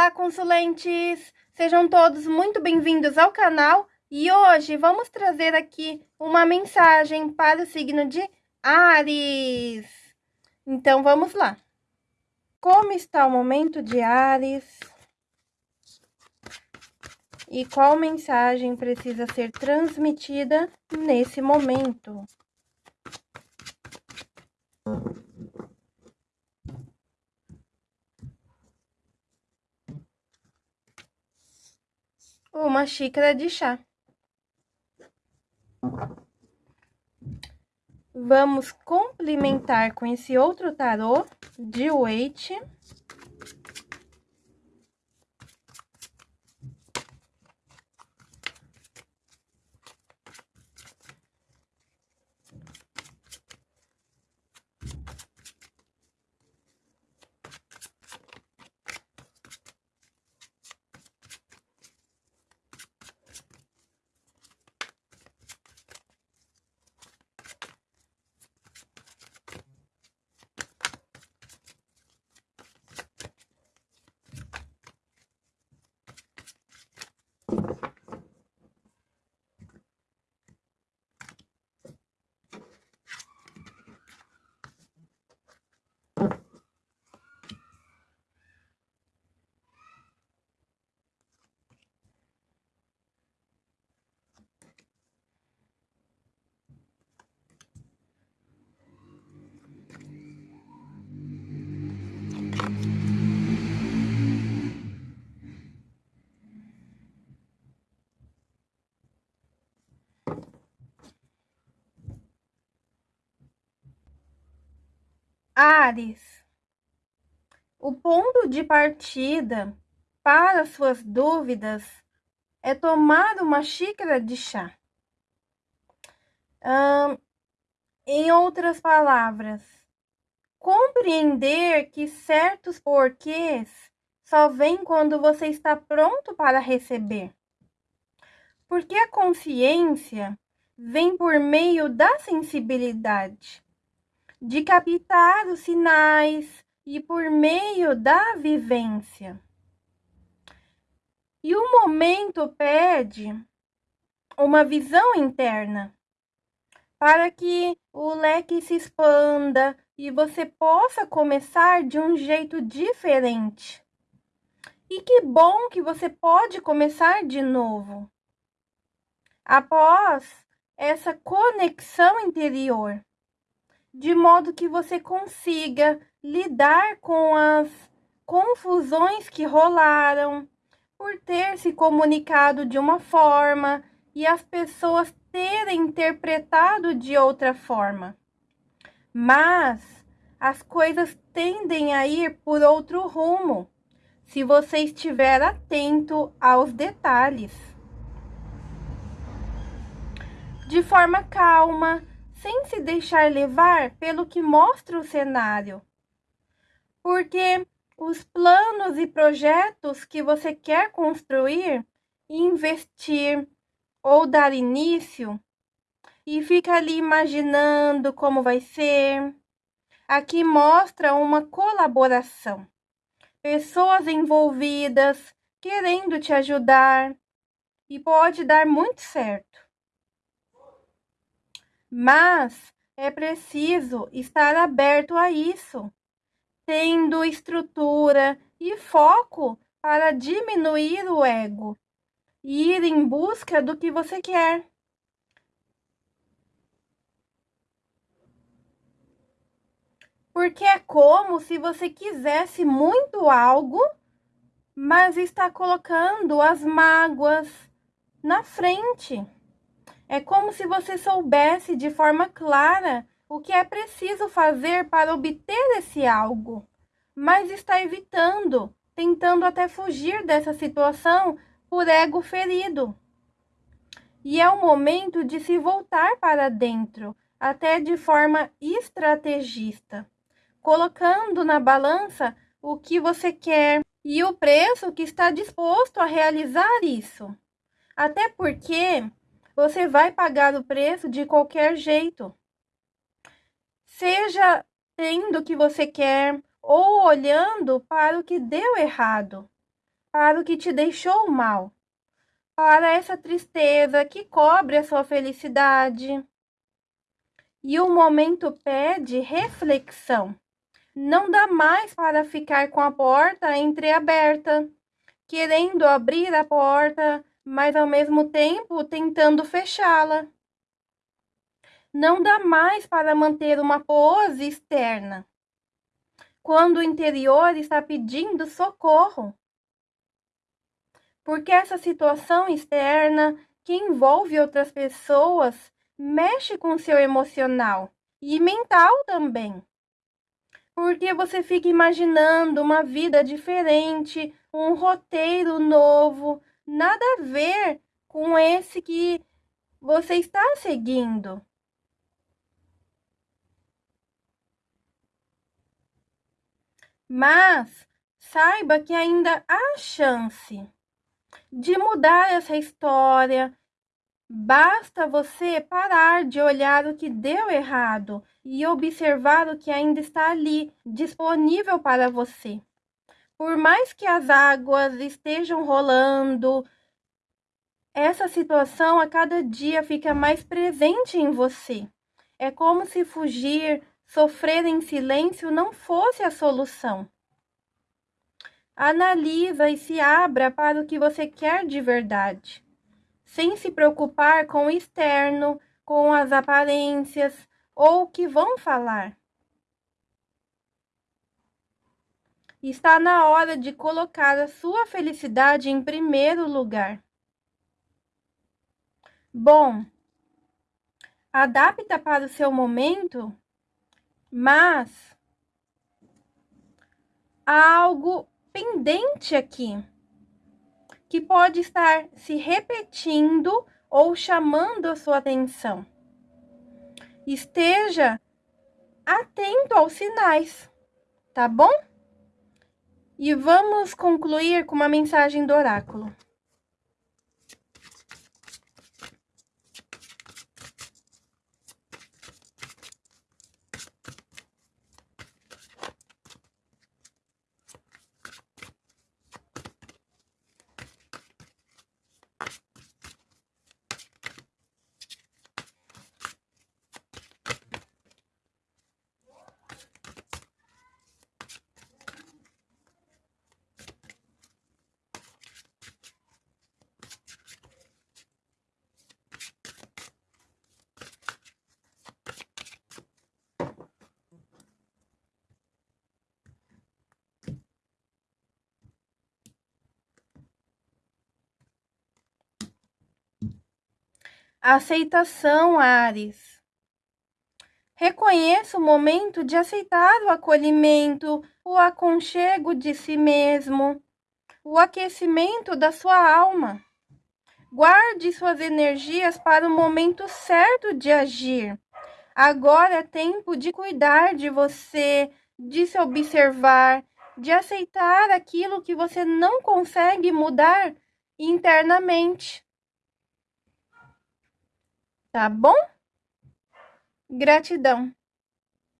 Olá, consulentes! Sejam todos muito bem-vindos ao canal e hoje vamos trazer aqui uma mensagem para o signo de Ares. Então, vamos lá. Como está o momento de Ares? E qual mensagem precisa ser transmitida nesse momento? Uma xícara de chá. Vamos complementar com esse outro tarô de Waite. Ares, o ponto de partida para suas dúvidas é tomar uma xícara de chá. Em outras palavras, compreender que certos porquês só vêm quando você está pronto para receber. Porque a consciência vem por meio da sensibilidade de captar os sinais e por meio da vivência. E o momento pede uma visão interna para que o leque se expanda e você possa começar de um jeito diferente. E que bom que você pode começar de novo. Após essa conexão interior de modo que você consiga lidar com as confusões que rolaram por ter se comunicado de uma forma e as pessoas terem interpretado de outra forma. Mas as coisas tendem a ir por outro rumo se você estiver atento aos detalhes. De forma calma, sem se deixar levar pelo que mostra o cenário. Porque os planos e projetos que você quer construir, investir ou dar início, e fica ali imaginando como vai ser. Aqui mostra uma colaboração. Pessoas envolvidas querendo te ajudar e pode dar muito certo. Mas é preciso estar aberto a isso, tendo estrutura e foco para diminuir o ego e ir em busca do que você quer. Porque é como se você quisesse muito algo, mas está colocando as mágoas na frente. É como se você soubesse de forma clara o que é preciso fazer para obter esse algo, mas está evitando, tentando até fugir dessa situação por ego ferido. E é o momento de se voltar para dentro, até de forma estrategista, colocando na balança o que você quer e o preço que está disposto a realizar isso. Até porque você vai pagar o preço de qualquer jeito. Seja tendo o que você quer ou olhando para o que deu errado. para o que te deixou mal, para essa tristeza que cobre a sua felicidade. E o momento pede reflexão. Não dá mais para ficar com a porta entreaberta, querendo abrir a porta, mas ao mesmo tempo tentando fechá-la. Não dá mais para manter uma pose externa, quando o interior está pedindo socorro. Porque essa situação externa que envolve outras pessoas mexe com seu emocional e mental também. Porque você fica imaginando uma vida diferente, um roteiro novo, nada a ver com esse que você está seguindo. Mas saiba que ainda há chance de mudar essa história. Basta você parar de olhar o que deu errado e observar o que ainda está ali, disponível para você. Por mais que as águas estejam rolando, essa situação a cada dia fica mais presente em você. É como se fugir, sofrer em silêncio não fosse a solução. Analisa e se abra para o que você quer de verdade, sem se preocupar com o externo, com as aparências ou o que vão falar. Está na hora de colocar a sua felicidade em primeiro lugar. Bom, adapta para o seu momento, mas há algo pendente aqui que pode estar se repetindo ou chamando a sua atenção. Esteja atento aos sinais, tá bom? E vamos concluir com uma mensagem do oráculo. Aceitação, Ares. Reconheça o momento de aceitar o acolhimento, o aconchego de si mesmo, o aquecimento da sua alma. Guarde suas energias para o momento certo de agir. Agora é tempo de cuidar de você, de se observar, de aceitar aquilo que você não consegue mudar internamente. Tá bom? Gratidão.